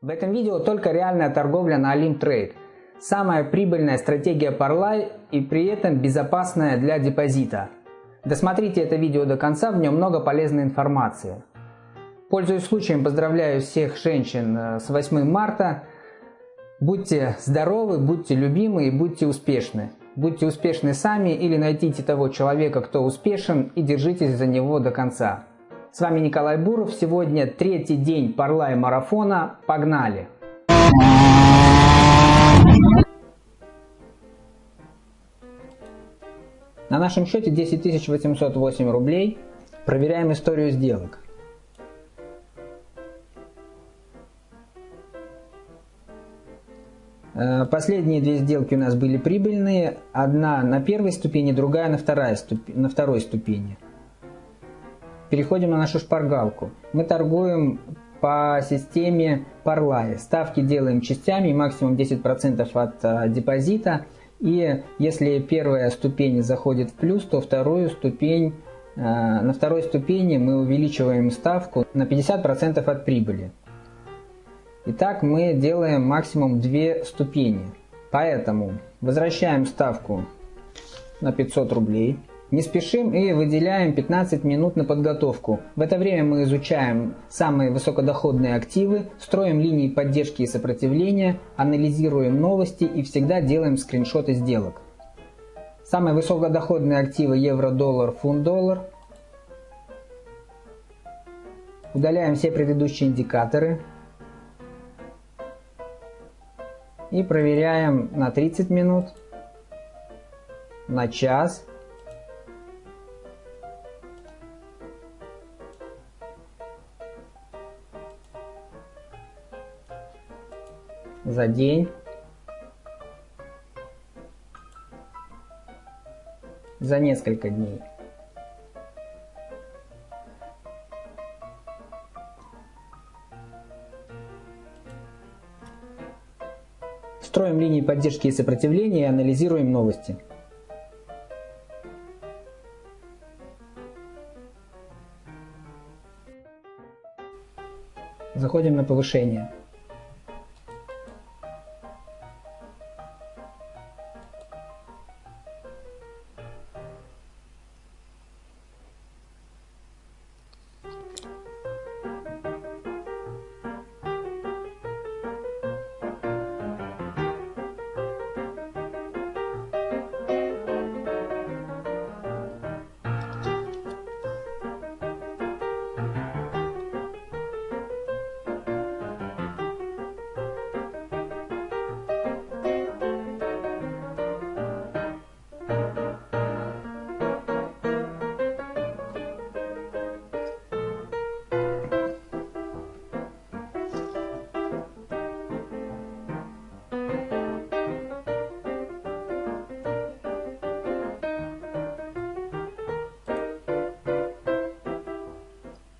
В этом видео только реальная торговля на Alim Самая прибыльная стратегия Parlay и при этом безопасная для депозита. Досмотрите это видео до конца, в нем много полезной информации. Пользуясь случаем, поздравляю всех женщин э, с 8 марта. Будьте здоровы, будьте любимы и будьте успешны. Будьте успешны сами или найдите того человека, кто успешен и держитесь за него до конца. С вами Николай Буров. Сегодня третий день Парлай марафона. Погнали! На нашем счете 10 808 рублей. Проверяем историю сделок. Э, последние две сделки у нас были прибыльные. Одна на первой ступени, другая на, на второй ступени. Переходим на нашу шпаргалку. Мы торгуем по системе Parlay. Ставки делаем частями, максимум 10% от а, депозита. И если первая ступень заходит в плюс, то вторую ступень, а, на второй ступени мы увеличиваем ставку на 50% от прибыли. Итак, мы делаем максимум 2 ступени. Поэтому возвращаем ставку на 500 рублей. Не спешим и выделяем 15 минут на подготовку. В это время мы изучаем самые высокодоходные активы, строим линии поддержки и сопротивления, анализируем новости и всегда делаем скриншоты сделок. Самые высокодоходные активы евро-доллар, фунт-доллар. Удаляем все предыдущие индикаторы. И проверяем на 30 минут, на час за день, за несколько дней. Строим линии поддержки и сопротивления и анализируем новости. Заходим на повышение.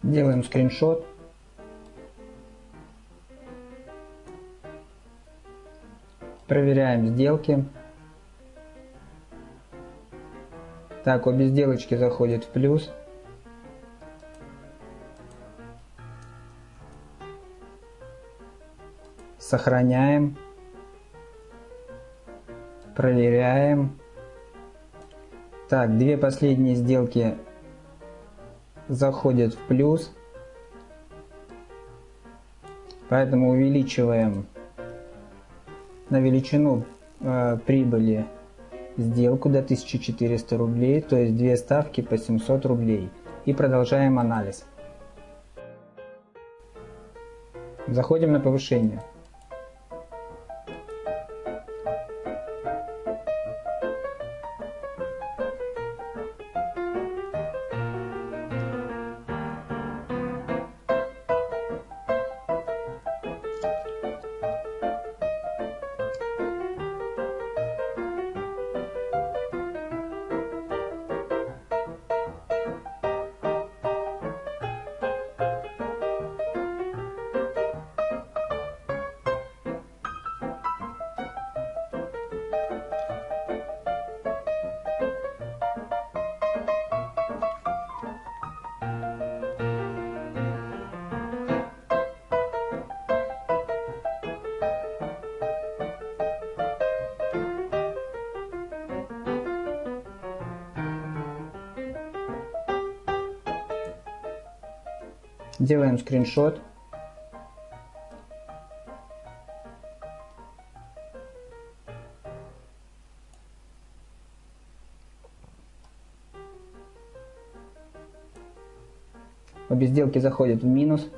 Делаем скриншот. Проверяем сделки. Так, обе сделочки заходят в плюс. Сохраняем. Проверяем. Так, две последние сделки заходит в плюс. Поэтому увеличиваем на величину э, прибыли сделку до 1400 рублей, то есть две ставки по 700 рублей. И продолжаем анализ. Заходим на повышение. Делаем скриншот. Обе сделки заходят в минус.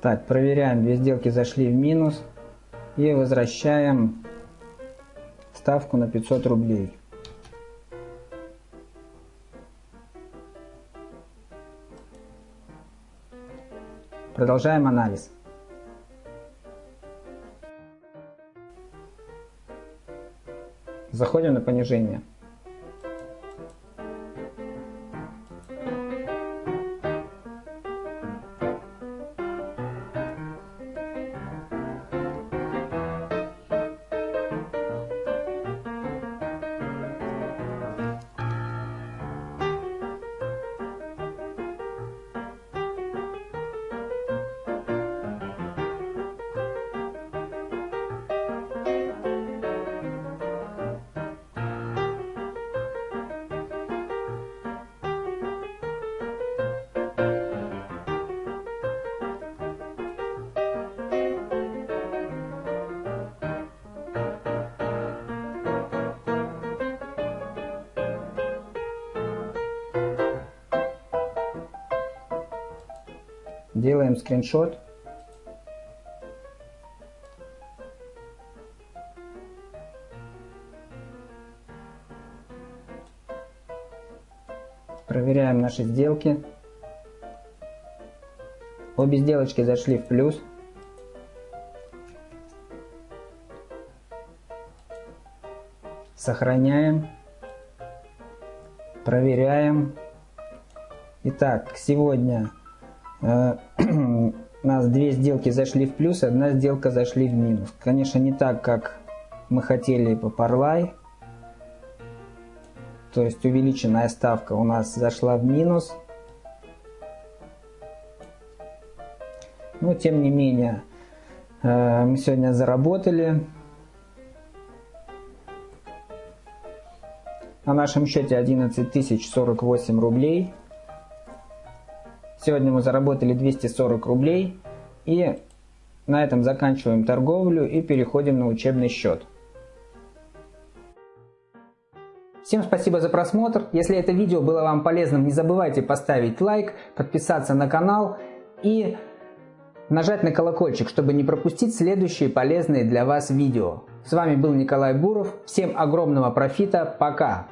Так, проверяем, две сделки зашли в минус и возвращаем ставку на 500 рублей. Продолжаем анализ. Заходим на понижение. Делаем скриншот. Проверяем наши сделки. Обе сделочки зашли в плюс. Сохраняем. Проверяем. Итак, сегодня у нас две сделки зашли в плюс, одна сделка зашли в минус. Конечно, не так, как мы хотели по Parlay. То есть увеличенная ставка у нас зашла в минус. Но тем не менее, э, мы сегодня заработали. На нашем счете 11 048 рублей. Сегодня мы заработали 240 рублей и на этом заканчиваем торговлю и переходим на учебный счет. Всем спасибо за просмотр. Если это видео было вам полезным, не забывайте поставить лайк, подписаться на канал и нажать на колокольчик, чтобы не пропустить следующие полезные для вас видео. С вами был Николай Буров. Всем огромного профита. Пока!